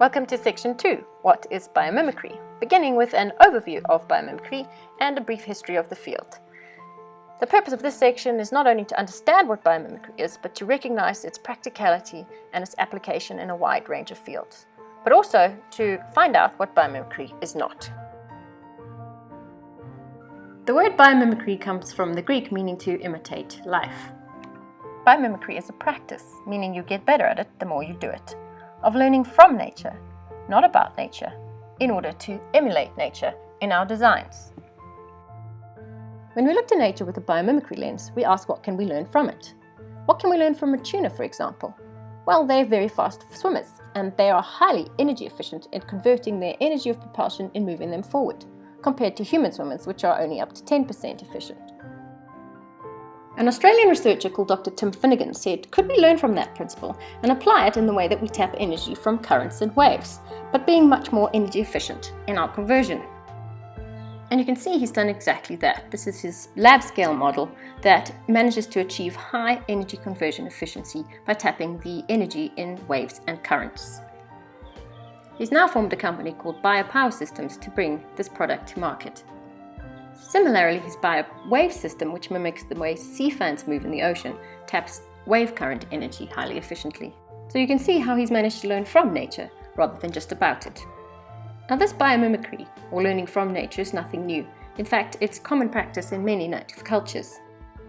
Welcome to section 2, What is Biomimicry? Beginning with an overview of biomimicry and a brief history of the field. The purpose of this section is not only to understand what biomimicry is, but to recognize its practicality and its application in a wide range of fields, but also to find out what biomimicry is not. The word biomimicry comes from the Greek meaning to imitate life. Biomimicry is a practice, meaning you get better at it the more you do it, of learning from nature, not about nature, in order to emulate nature in our designs. When we look to nature with a biomimicry lens, we ask what can we learn from it? What can we learn from a tuna, for example? Well, they're very fast swimmers, and they are highly energy efficient in converting their energy of propulsion in moving them forward compared to human swimmers, which are only up to 10% efficient. An Australian researcher called Dr. Tim Finnigan said, could we learn from that principle and apply it in the way that we tap energy from currents and waves, but being much more energy efficient in our conversion? And you can see he's done exactly that. This is his lab scale model that manages to achieve high energy conversion efficiency by tapping the energy in waves and currents. He's now formed a company called BioPower Systems to bring this product to market. Similarly, his bio wave system, which mimics the way sea fans move in the ocean, taps wave current energy highly efficiently. So you can see how he's managed to learn from nature rather than just about it. Now this biomimicry, or learning from nature, is nothing new. In fact, it's common practice in many native cultures.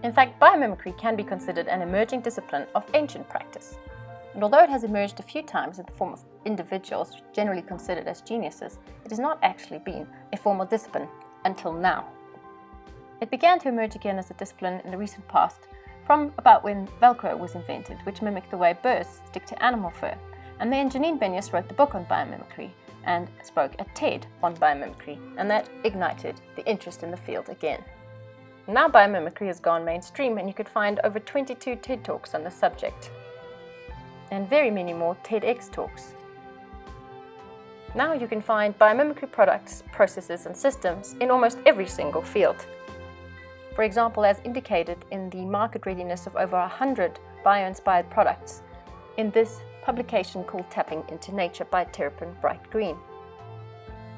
In fact, biomimicry can be considered an emerging discipline of ancient practice. And although it has emerged a few times in the form of individuals generally considered as geniuses, it has not actually been a formal discipline until now. It began to emerge again as a discipline in the recent past from about when Velcro was invented, which mimicked the way birds stick to animal fur. And then Janine Benyus wrote the book on biomimicry and spoke at TED on biomimicry, and that ignited the interest in the field again. Now biomimicry has gone mainstream and you could find over 22 TED Talks on the subject and very many more TEDx talks. Now you can find biomimicry products, processes and systems in almost every single field. For example, as indicated in the market readiness of over 100 bio-inspired products in this publication called Tapping into Nature by Terrapin Bright Green.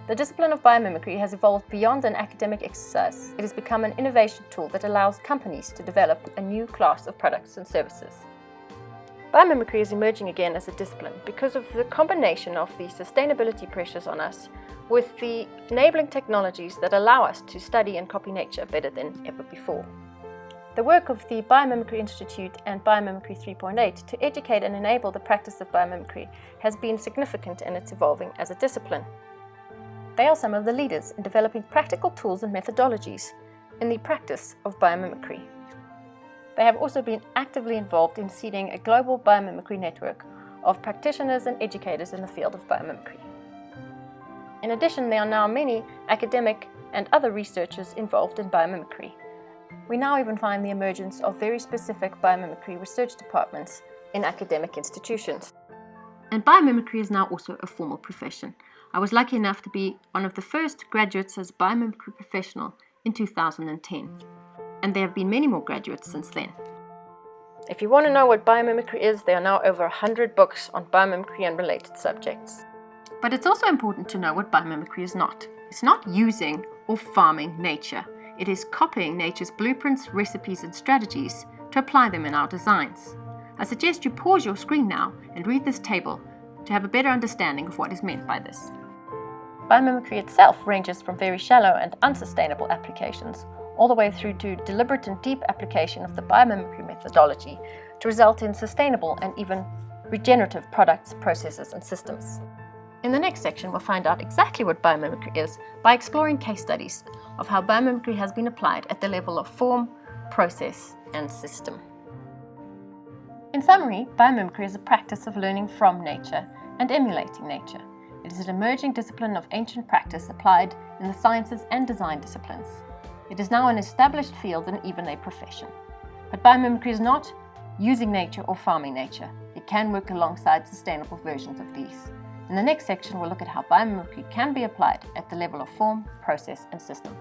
The discipline of biomimicry has evolved beyond an academic exercise. It has become an innovation tool that allows companies to develop a new class of products and services. Biomimicry is emerging again as a discipline because of the combination of the sustainability pressures on us with the enabling technologies that allow us to study and copy nature better than ever before. The work of the Biomimicry Institute and Biomimicry 3.8 to educate and enable the practice of biomimicry has been significant in its evolving as a discipline. They are some of the leaders in developing practical tools and methodologies in the practice of biomimicry. They have also been actively involved in seeding a global biomimicry network of practitioners and educators in the field of biomimicry. In addition, there are now many academic and other researchers involved in biomimicry. We now even find the emergence of very specific biomimicry research departments in academic institutions. And biomimicry is now also a formal profession. I was lucky enough to be one of the first graduates as biomimicry professional in 2010 and there have been many more graduates since then. If you want to know what biomimicry is, there are now over 100 books on biomimicry and related subjects. But it's also important to know what biomimicry is not. It's not using or farming nature. It is copying nature's blueprints, recipes and strategies to apply them in our designs. I suggest you pause your screen now and read this table to have a better understanding of what is meant by this. Biomimicry itself ranges from very shallow and unsustainable applications all the way through to deliberate and deep application of the biomimicry methodology to result in sustainable and even regenerative products, processes and systems. In the next section, we'll find out exactly what biomimicry is by exploring case studies of how biomimicry has been applied at the level of form, process and system. In summary, biomimicry is a practice of learning from nature and emulating nature. It is an emerging discipline of ancient practice applied in the sciences and design disciplines. It is now an established field and even a profession. But biomimicry is not using nature or farming nature. It can work alongside sustainable versions of these. In the next section, we'll look at how biomimicry can be applied at the level of form, process and system.